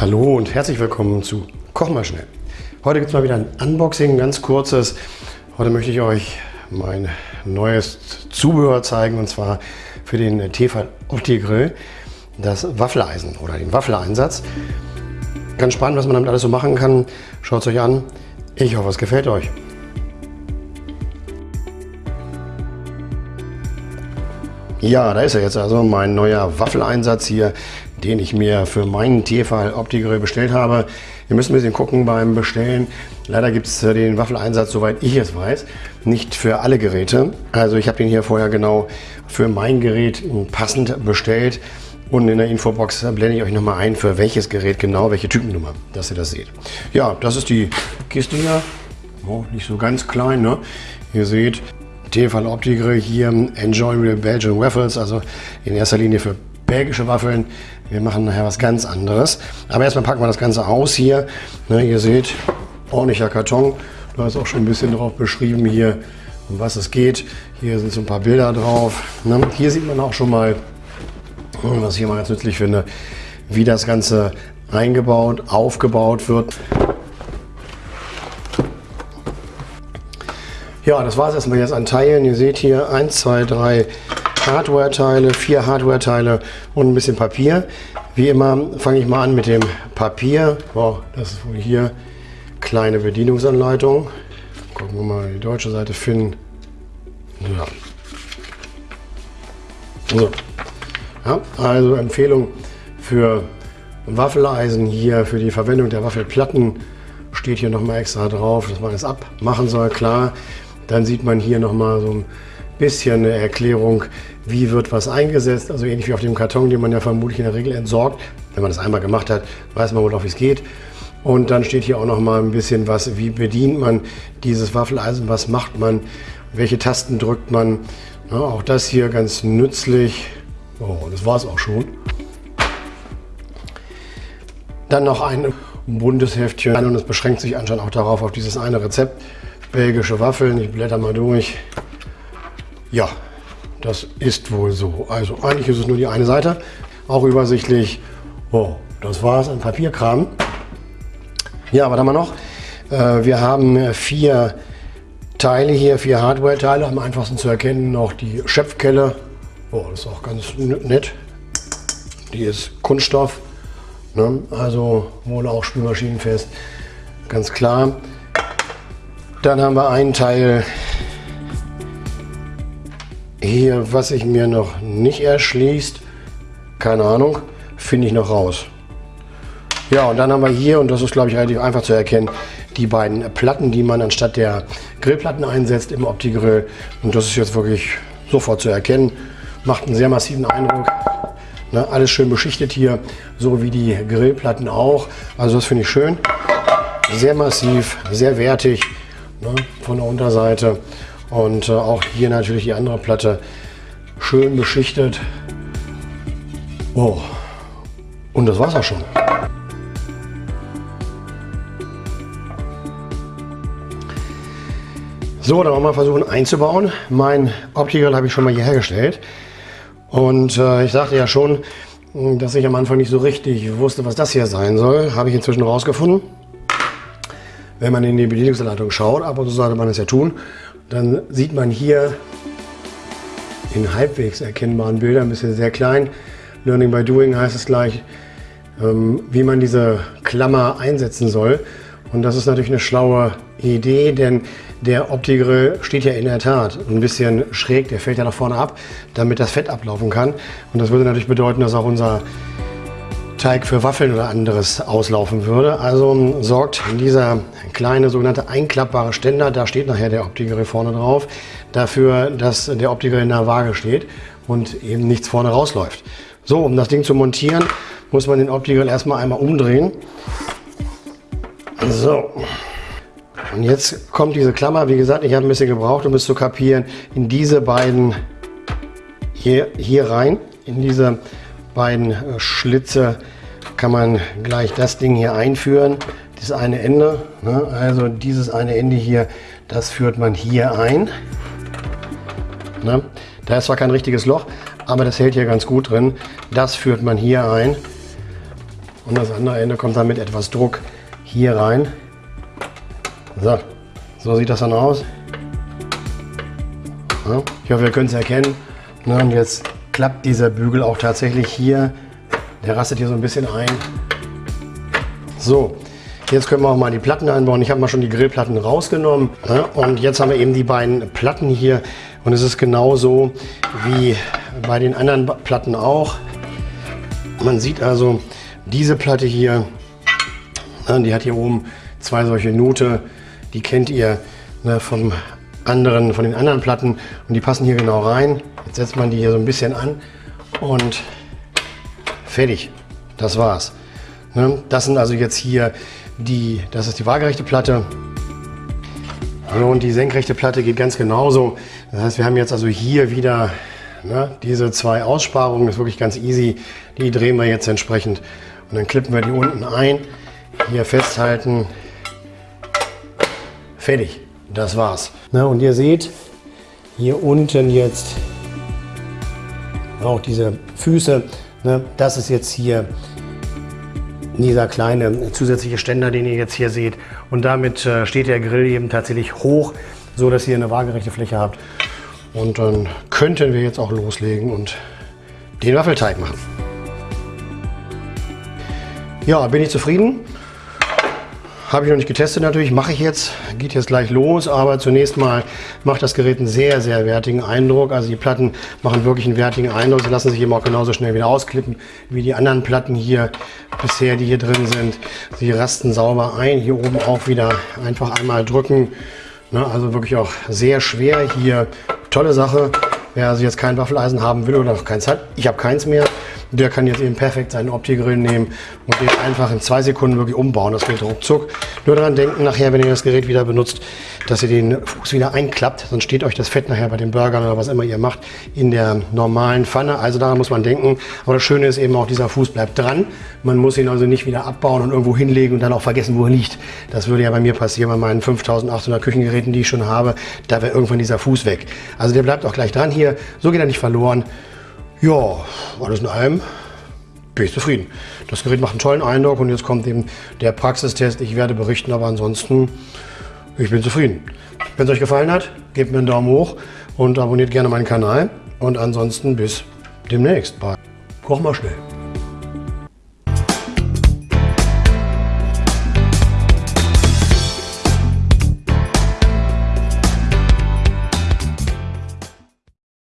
Hallo und herzlich willkommen zu Koch mal schnell. Heute gibt es mal wieder ein Unboxing, ganz kurzes. Heute möchte ich euch mein neues Zubehör zeigen und zwar für den Tefal Opti Grill, das Waffeleisen oder den Waffeleinsatz. Ganz spannend, was man damit alles so machen kann. Schaut es euch an. Ich hoffe, es gefällt euch. Ja, da ist er jetzt also, mein neuer Waffeleinsatz hier, den ich mir für meinen Tefal Opti-Grill bestellt habe. Ihr müsst ein bisschen gucken beim Bestellen. Leider gibt es den Waffeleinsatz, soweit ich es weiß, nicht für alle Geräte. Also ich habe den hier vorher genau für mein Gerät passend bestellt. Und in der Infobox blende ich euch nochmal ein, für welches Gerät genau, welche Typennummer, dass ihr das seht. Ja, das ist die Kiste hier. Oh, nicht so ganz klein, ne? Ihr seht, Tefal Opti-Grill hier, Enjoy Real Belgian Waffles, also in erster Linie für belgische Waffeln. Wir machen nachher was ganz anderes. Aber erstmal packen wir das Ganze aus hier. Ne, ihr seht, ordentlicher Karton. Da ist auch schon ein bisschen drauf beschrieben hier, um was es geht. Hier sind so ein paar Bilder drauf. Ne, hier sieht man auch schon mal, was ich immer ganz nützlich finde, wie das Ganze eingebaut, aufgebaut wird. Ja, das war es erstmal jetzt an Teilen. Ihr seht hier 1, 2, 3 Hardware-Teile, vier Hardware-Teile und ein bisschen Papier. Wie immer fange ich mal an mit dem Papier. Oh, das ist wohl hier kleine Bedienungsanleitung. Gucken wir mal die deutsche Seite finden. Ja. So. Ja, also Empfehlung für Waffeleisen hier, für die Verwendung der Waffelplatten steht hier nochmal extra drauf, dass man es abmachen soll, klar. Dann sieht man hier nochmal so ein bisschen eine Erklärung, wie wird was eingesetzt. Also ähnlich wie auf dem Karton, den man ja vermutlich in der Regel entsorgt. Wenn man das einmal gemacht hat, weiß man wohl auch, wie es geht. Und dann steht hier auch nochmal ein bisschen was, wie bedient man dieses Waffeleisen, was macht man, welche Tasten drückt man. Ja, auch das hier ganz nützlich. Oh, das war es auch schon. Dann noch ein buntes Heftchen und es beschränkt sich anscheinend auch darauf, auf dieses eine Rezept. Belgische Waffeln, ich blätter mal durch. Ja, das ist wohl so. Also eigentlich ist es nur die eine Seite. Auch übersichtlich. Oh, das war es an Papierkram. Ja, was haben wir noch? Äh, wir haben vier Teile hier, vier Hardware-Teile. Am einfachsten zu erkennen noch die Schöpfkelle. Oh, das ist auch ganz nett. Die ist Kunststoff. Ne? Also wohl auch spülmaschinenfest. Ganz klar. Dann haben wir einen Teil hier, was sich mir noch nicht erschließt. Keine Ahnung, finde ich noch raus. Ja, und dann haben wir hier, und das ist glaube ich relativ einfach zu erkennen, die beiden Platten, die man anstatt der Grillplatten einsetzt im Opti-Grill. Und das ist jetzt wirklich sofort zu erkennen. Macht einen sehr massiven Eindruck. Ne, alles schön beschichtet hier, so wie die Grillplatten auch. Also das finde ich schön. Sehr massiv, sehr wertig ne, von der Unterseite. Und äh, auch hier natürlich die andere Platte schön beschichtet. Oh, und das war's auch schon. So, dann wollen wir versuchen einzubauen. Mein Optical habe ich schon mal hier hergestellt. Und äh, ich sagte ja schon, dass ich am Anfang nicht so richtig wusste, was das hier sein soll. Habe ich inzwischen rausgefunden wenn man in die Bedienungsanleitung schaut, ab und zu sollte man es ja tun, dann sieht man hier in halbwegs erkennbaren Bildern, ein bisschen sehr klein, Learning by Doing heißt es gleich, ähm, wie man diese Klammer einsetzen soll. Und das ist natürlich eine schlaue Idee, denn der Opti-Grill steht ja in der Tat ein bisschen schräg, der fällt ja nach vorne ab, damit das Fett ablaufen kann. Und das würde natürlich bedeuten, dass auch unser Teig für Waffeln oder anderes auslaufen würde. Also sorgt dieser kleine sogenannte einklappbare Ständer, da steht nachher der Optiker vorne drauf, dafür, dass der Optiker in der Waage steht und eben nichts vorne rausläuft. So, um das Ding zu montieren, muss man den Optiker erstmal einmal umdrehen. So. Und jetzt kommt diese Klammer, wie gesagt, ich habe ein bisschen gebraucht, um es zu kapieren, in diese beiden hier, hier rein, in diese beiden äh, Schlitze kann man gleich das Ding hier einführen. Das eine Ende, ne? also dieses eine Ende hier, das führt man hier ein. Ne? Da ist zwar kein richtiges Loch, aber das hält hier ganz gut drin. Das führt man hier ein. und das andere Ende kommt dann mit etwas Druck hier rein. So, so sieht das dann aus. Ja, ich hoffe, ihr könnt es erkennen. und jetzt klappt dieser Bügel auch tatsächlich hier. Der rastet hier so ein bisschen ein. So, jetzt können wir auch mal die Platten einbauen. Ich habe mal schon die Grillplatten rausgenommen. Ja, und jetzt haben wir eben die beiden Platten hier. Und es ist genauso wie bei den anderen Platten auch. Man sieht also diese Platte hier, die hat hier oben zwei solche Nute. Die kennt ihr ne, vom anderen, von den anderen Platten und die passen hier genau rein. Jetzt setzt man die hier so ein bisschen an und fertig. Das war's. Ne, das sind also jetzt hier die, das ist die waagerechte Platte. Und die senkrechte Platte geht ganz genauso. Das heißt, wir haben jetzt also hier wieder ne, diese zwei Aussparungen. Das ist wirklich ganz easy. Die drehen wir jetzt entsprechend. Und dann klippen wir die unten ein. Hier festhalten. Fertig. Das war's. Ne, und ihr seht hier unten jetzt auch diese Füße. Ne, das ist jetzt hier dieser kleine zusätzliche Ständer, den ihr jetzt hier seht. Und damit äh, steht der Grill eben tatsächlich hoch, so dass ihr eine waagerechte Fläche habt. Und dann könnten wir jetzt auch loslegen und den Waffelteig machen. Ja, bin ich zufrieden. Habe ich noch nicht getestet natürlich, mache ich jetzt, geht jetzt gleich los, aber zunächst mal macht das Gerät einen sehr, sehr wertigen Eindruck. Also die Platten machen wirklich einen wertigen Eindruck. Sie lassen sich eben auch genauso schnell wieder ausklippen wie die anderen Platten hier bisher, die hier drin sind. Sie rasten sauber ein, hier oben auch wieder einfach einmal drücken. Ne, also wirklich auch sehr schwer hier. Tolle Sache. Wer also jetzt kein Waffeleisen haben will oder noch keins hat, ich habe keins mehr, der kann jetzt eben perfekt seinen Opti-Grill nehmen und den einfach in zwei Sekunden wirklich umbauen. Das geht ruckzuck. Nur daran denken nachher, wenn ihr das Gerät wieder benutzt, dass ihr den Fuß wieder einklappt. Sonst steht euch das Fett nachher bei den Burgern oder was immer ihr macht in der normalen Pfanne. Also daran muss man denken. Aber das Schöne ist eben auch, dieser Fuß bleibt dran. Man muss ihn also nicht wieder abbauen und irgendwo hinlegen und dann auch vergessen, wo er liegt. Das würde ja bei mir passieren bei meinen 5800 Küchengeräten, die ich schon habe. Da wäre irgendwann dieser Fuß weg. Also der bleibt auch gleich dran hier. So geht er nicht verloren. Ja, alles in allem bin ich zufrieden. Das Gerät macht einen tollen Eindruck und jetzt kommt eben der Praxistest. Ich werde berichten, aber ansonsten, ich bin zufrieden. Wenn es euch gefallen hat, gebt mir einen Daumen hoch und abonniert gerne meinen Kanal. Und ansonsten bis demnächst bei Koch mal schnell.